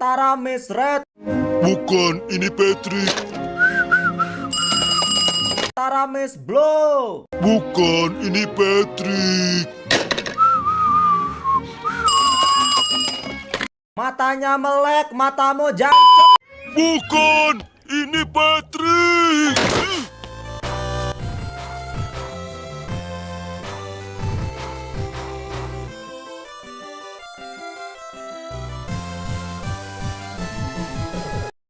Mataramis Red. Bukan, ini Patrick. Mataramis Blue. Bukan, ini Patrick. Matanya melek, matamu jancok. Bukan, ini Patrick.